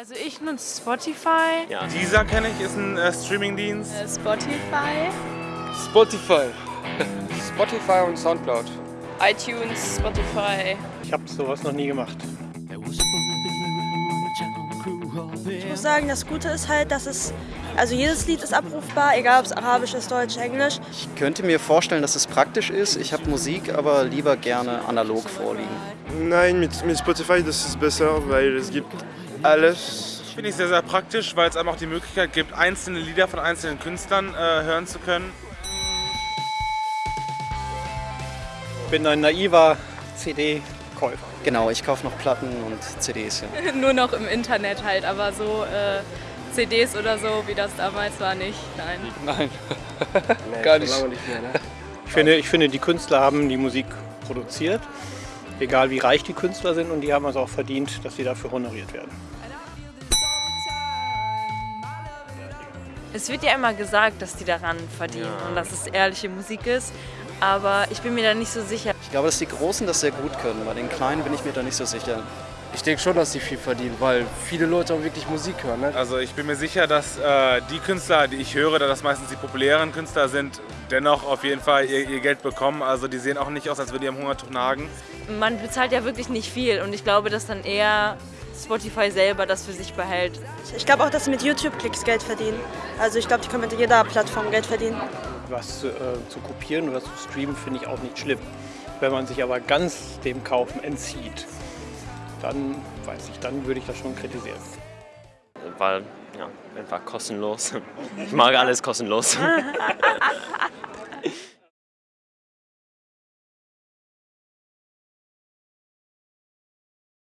Also ich nutze Spotify. Ja. Dieser kenne ich, ist ein äh, Streamingdienst. Äh, Spotify. Spotify. Spotify und Soundcloud. iTunes, Spotify. Ich habe sowas noch nie gemacht. Ich muss sagen, das Gute ist halt, dass es, also jedes Lied ist abrufbar, egal ob es Arabisch ist, Deutsch, Englisch. Ich könnte mir vorstellen, dass es praktisch ist. Ich habe Musik aber lieber gerne analog vorliegen. Nein, mit, mit Spotify das ist besser, weil es gibt alles. Finde ich sehr, sehr praktisch, weil es einem auch die Möglichkeit gibt, einzelne Lieder von einzelnen Künstlern äh, hören zu können. Ich bin ein naiver CD-Käufer. Genau, ich kaufe noch Platten und CDs. Ja. Nur noch im Internet halt, aber so äh, CDs oder so, wie das damals war, nicht. Nein. Nein. Nee, Gar nicht. mehr, ne? Ich finde, ich finde, die Künstler haben die Musik produziert, egal wie reich die Künstler sind, und die haben es auch verdient, dass sie dafür honoriert werden. Es wird ja immer gesagt, dass die daran verdienen Ja. und dass es ehrliche Musik ist, aber ich bin mir da nicht so sicher. Ich glaube, dass die Großen das sehr gut können. Bei den Kleinen bin ich mir da nicht so sicher. Ich denke schon, dass die viel verdienen, weil viele Leute auch wirklich Musik hören. Ne? Also ich bin mir sicher, dass äh, die Künstler, die ich höre, da das meistens die populären Künstler sind, dennoch auf jeden Fall ihr, ihr Geld bekommen. Also die sehen auch nicht aus, als würden die am Hungertuch nagen. Man bezahlt ja wirklich nicht viel und ich glaube, dass dann eher Spotify selber das für sich behält. Ich glaube auch, dass sie mit YouTube-Klicks Geld verdienen. Also ich glaube, die können mit jeder Plattform Geld verdienen. Was äh, zu kopieren oder zu streamen finde ich auch nicht schlimm. Wenn man sich aber ganz dem Kaufen entzieht, dann weiß ich, dann würde ich das schon kritisieren. Weil, ja, einfach kostenlos. Ich mag alles kostenlos.